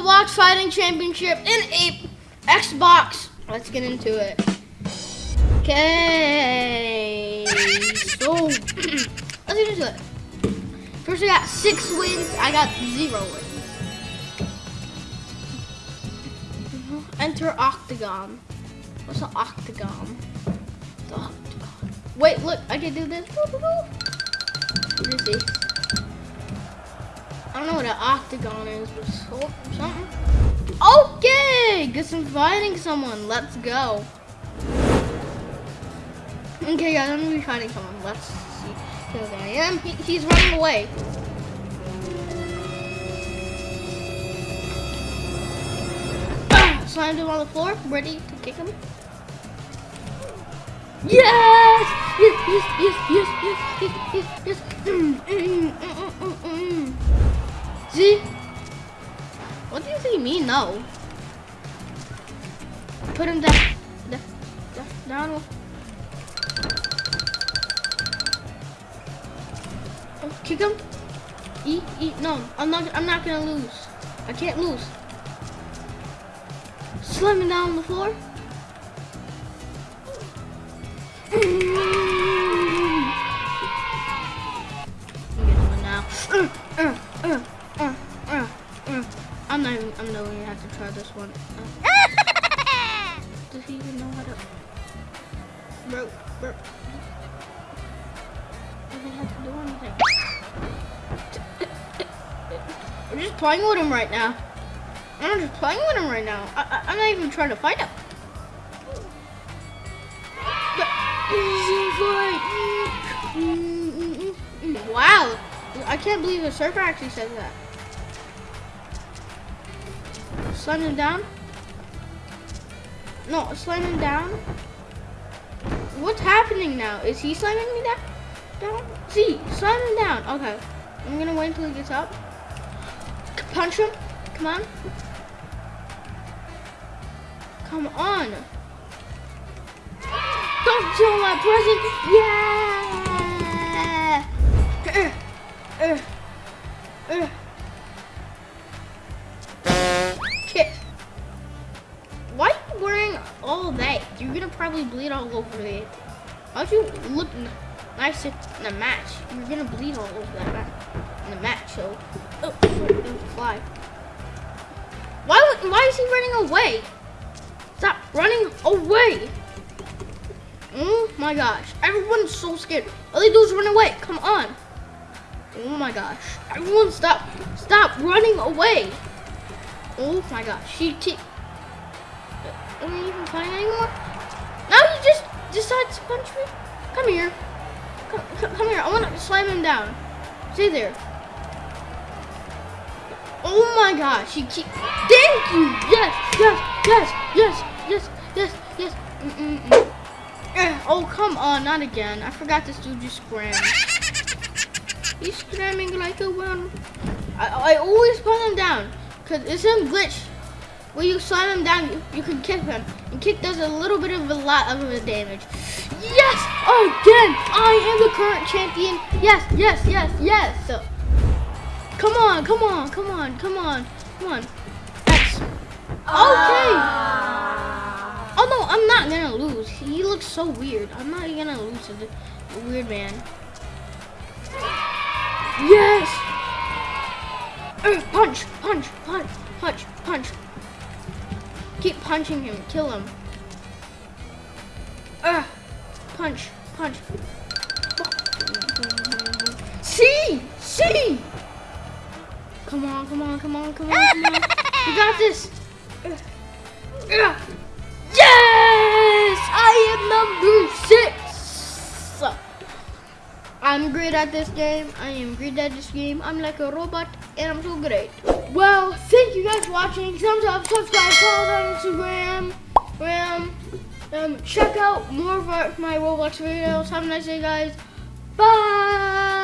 Roblox Fighting Championship in a Xbox. Let's get into it. Okay. So, let's get into it. First, I got six wins. I got zero wins. Enter Octagon. What's an Octagon? The Octagon. Wait, look, I can do this. What is this? I don't know what an octagon is, but something. Okay, guess I'm fighting someone. Let's go. Okay, guys, I'm gonna be fighting someone. Let's see who I am. He, he's running away. Slammed him on the floor, ready to kick him. Yes! Yes, yes, yes, yes, yes, yes, yes, yes. Mm, mm, mm, See? What do you think me? No. Put him down. down, down. Oh, kick him. Eat, eat. No, I'm not. I'm not gonna lose. I can't lose. Slam him down on the floor. I'm not even, I'm not even have to try this one. Does he even know how to? Bro, bro. Doesn't have to do anything. I'm just playing with him right now. I'm just playing with him right now. I, I, am not even trying to fight him. Wow. I can't believe the server actually says that. Slam him down. No, slamming down. What's happening now? Is he slamming me down? Down? See, slamming down. Okay. I'm gonna wait until he gets up. Punch him. Come on. Come on. Don't steal my present. Yeah. Uh, uh, uh. Probably bleed all over it. How'd you look nice in the match? You're gonna bleed all over that in the match, so. Oh, there's a fly. Why, why is he running away? Stop running away! Oh my gosh, everyone's so scared. All they do is run away, come on. Oh my gosh, everyone stop, stop running away. Oh my gosh, she keep, uh, am I even playing anymore? Decides to punch me? Come here. Come, come here. I want to slam him down. Stay there. Oh my gosh. He keep. Thank you. Yes, yes, yes, yes, yes, yes, yes. Mm -mm -mm. Eh, oh, come on. Not again. I forgot this dude just scram. He's scramming like a one. I, I always put him down. Because it's a glitch when you slam him down, you, you can kick him. And kick does a little bit of a lot of the damage. Yes! Again! I am the current champion. Yes, yes, yes, yes. So, come on, come on, come on, come on, come on. X. Okay. Uh. Oh no, I'm not gonna lose. He looks so weird. I'm not gonna lose to the weird man. Yes! Uh, punch, punch, punch, punch, punch. Keep punching him. Kill him. Ugh. Punch. Punch. See! See! Come on, come on, come on, come on. You got this. Yes! I am six! I'm great at this game. I am great at this game. I'm like a robot and I'm so great. Well, thank you guys for watching. Thumbs up, subscribe, follow on Instagram. Um, um, check out more of my Roblox videos. Have a nice day, guys. Bye.